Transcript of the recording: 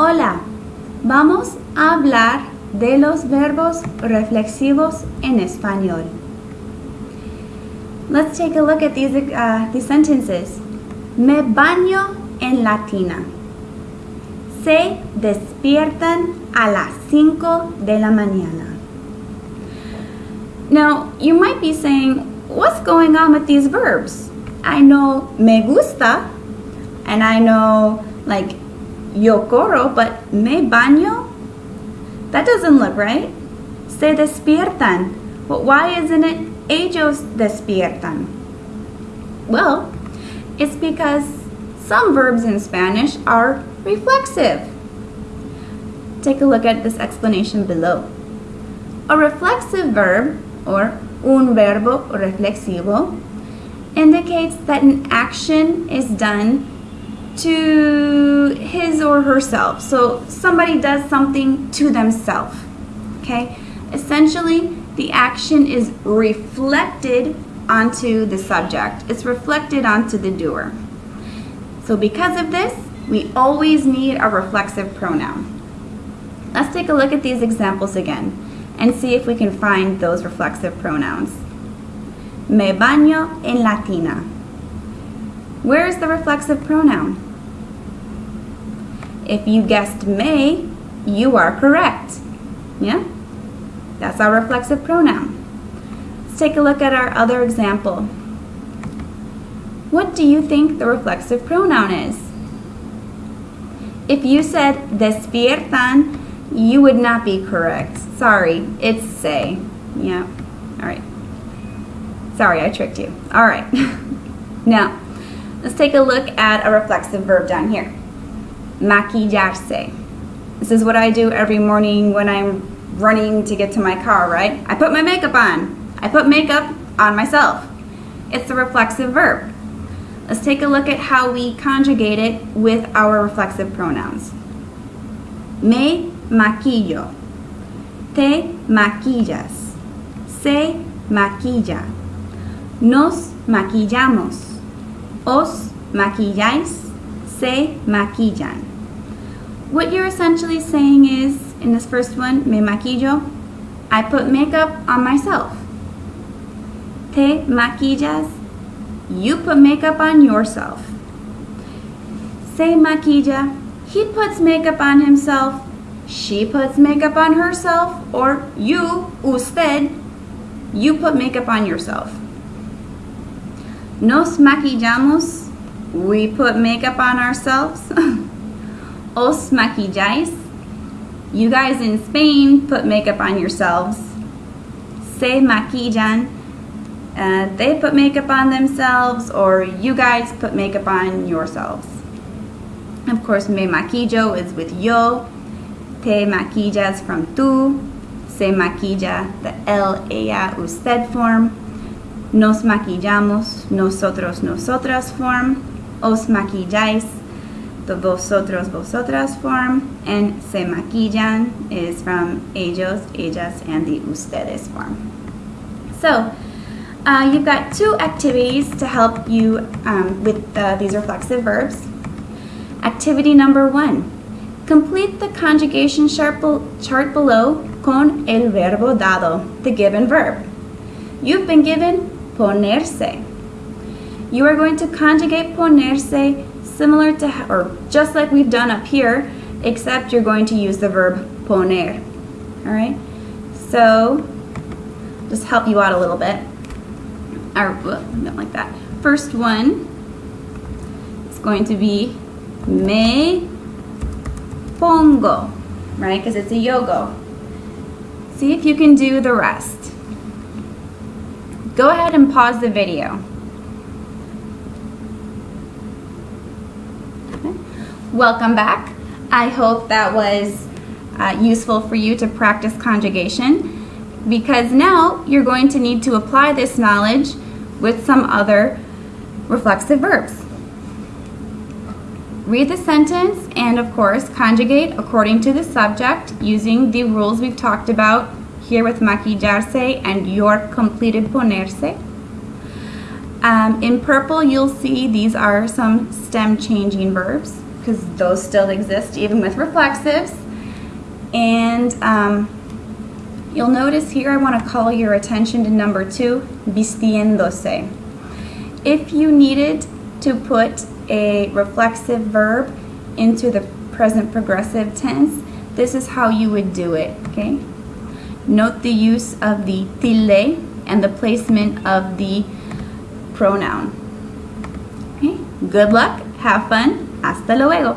Hola, vamos a hablar de los verbos reflexivos en español. Let's take a look at these, uh, these sentences. Me baño en la tina. Se despiertan a las 5 de la mañana. Now, you might be saying, what's going on with these verbs? I know me gusta, and I know like yo corro, but me baño? That doesn't look right. Se despiertan. But why isn't it ellos despiertan? Well, it's because some verbs in Spanish are reflexive. Take a look at this explanation below. A reflexive verb, or un verbo reflexivo, indicates that an action is done to his or herself. So somebody does something to themselves. Okay? Essentially, the action is reflected onto the subject. It's reflected onto the doer. So because of this, we always need a reflexive pronoun. Let's take a look at these examples again and see if we can find those reflexive pronouns. Me baño en la tina. Where is the reflexive pronoun? If you guessed may, you are correct. Yeah? That's our reflexive pronoun. Let's take a look at our other example. What do you think the reflexive pronoun is? If you said despiertan, you would not be correct. Sorry, it's se. Yeah, all right. Sorry, I tricked you. All right. now, let's take a look at a reflexive verb down here maquillarse. This is what I do every morning when I'm running to get to my car, right? I put my makeup on. I put makeup on myself. It's the reflexive verb. Let's take a look at how we conjugate it with our reflexive pronouns. Me maquillo. Te maquillas. Se maquilla. Nos maquillamos. Os maquilláis. Se maquillan. What you're essentially saying is, in this first one, me maquillo, I put makeup on myself. Te maquillas, you put makeup on yourself. Se maquilla, he puts makeup on himself, she puts makeup on herself, or you, usted, you put makeup on yourself. Nos maquillamos, we put makeup on ourselves. os maquilláis. You guys in Spain put makeup on yourselves. Se maquillan. Uh, they put makeup on themselves or you guys put makeup on yourselves. Of course, me maquillo is with yo. Te maquillas from tú. Se maquilla, the él, ella, usted form. Nos maquillamos, nosotros, nosotras form. Os maquilláis, the vosotros, vosotras form, and se maquillan is from ellos, ellas, and the ustedes form. So, uh, you've got two activities to help you um, with uh, these reflexive verbs. Activity number one, complete the conjugation chart below con el verbo dado, the given verb. You've been given ponerse. You are going to conjugate ponerse similar to, or just like we've done up here, except you're going to use the verb poner. All right? So, just help you out a little bit. Or, not like that. First one is going to be me pongo, right? Because it's a yogo. See if you can do the rest. Go ahead and pause the video. Welcome back. I hope that was uh, useful for you to practice conjugation because now you're going to need to apply this knowledge with some other reflexive verbs. Read the sentence and of course conjugate according to the subject using the rules we've talked about here with maquillarse and your completed ponerse. Um, in purple you'll see these are some stem changing verbs because those still exist even with reflexives. And um, you'll notice here I want to call your attention to number two, vistiéndose. If you needed to put a reflexive verb into the present progressive tense, this is how you would do it, okay? Note the use of the tilde and the placement of the pronoun. Okay? Good luck, have fun, hasta luego.